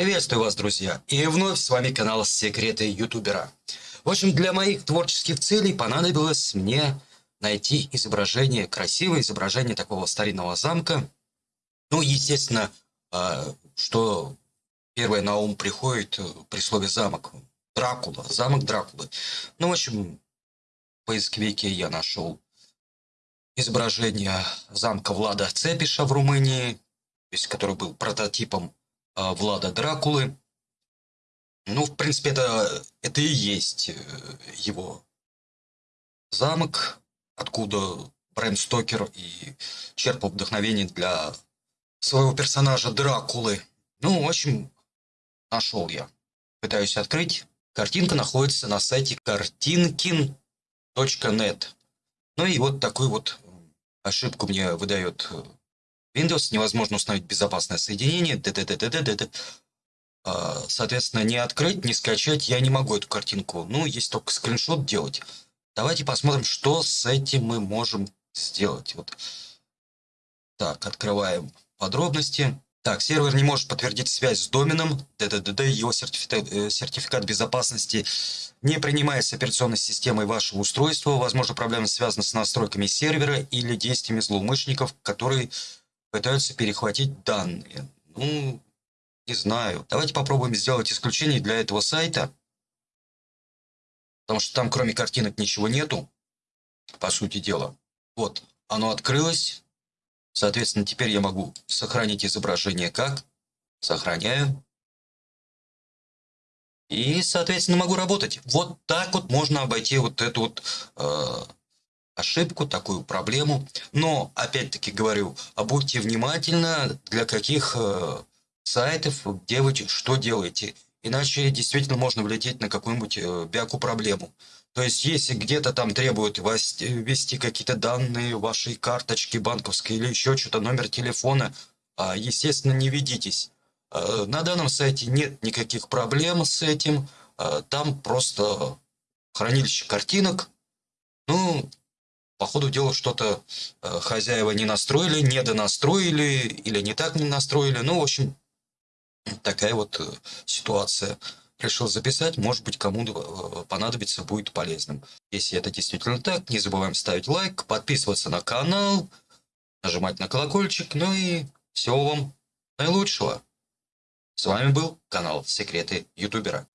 Приветствую вас, друзья! И вновь с вами канал Секреты Ютубера. В общем, для моих творческих целей понадобилось мне найти изображение, красивое изображение такого старинного замка. Ну, естественно, а, что первое на ум приходит э, при слове замок. Дракула, замок Дракулы. Ну, в общем, в поисковике я нашел изображение замка Влада Цепиша в Румынии, то есть, который был прототипом Влада Дракулы. Ну, в принципе, это, это и есть э, его замок, откуда Брэм Стокер и черпал вдохновение для своего персонажа Дракулы. Ну, в общем, нашел я. Пытаюсь открыть. Картинка находится на сайте kartinkin.net. Ну и вот такой вот ошибку мне выдает э, Windows. Невозможно установить безопасное соединение. Д -д -д -д -д -д -д. А, соответственно, не открыть, не скачать я не могу эту картинку. Ну, есть только скриншот делать. Давайте посмотрим, что с этим мы можем сделать. Вот. Так, открываем подробности. Так, сервер не может подтвердить связь с доменом, ДДД, его сертификат, э, сертификат безопасности не принимается операционной системой вашего устройства. Возможно, проблема связана с настройками сервера или действиями злоумышленников, которые пытаются перехватить данные. Ну, не знаю. Давайте попробуем сделать исключение для этого сайта. Потому что там кроме картинок ничего нету, по сути дела. Вот, оно открылось. Соответственно, теперь я могу сохранить изображение как? Сохраняю. И, соответственно, могу работать. Вот так вот можно обойти вот эту вот э, ошибку, такую проблему. Но, опять-таки говорю, будьте внимательны, для каких э, сайтов, где вы что делаете. Иначе действительно можно влететь на какую-нибудь э, бяку проблему. То есть, если где-то там требуют ввести какие-то данные вашей карточки банковской или еще что-то, номер телефона, а, естественно, не ведитесь. А, на данном сайте нет никаких проблем с этим. Там просто хранилище картинок. Ну, по ходу дела что-то хозяева не настроили, не донастроили или не так не настроили. Ну, в общем, такая вот э, ситуация решил записать, может быть, кому-то э, понадобится, будет полезным. Если это действительно так, не забываем ставить лайк, подписываться на канал, нажимать на колокольчик, ну и всего вам наилучшего. С вами был канал Секреты Ютубера.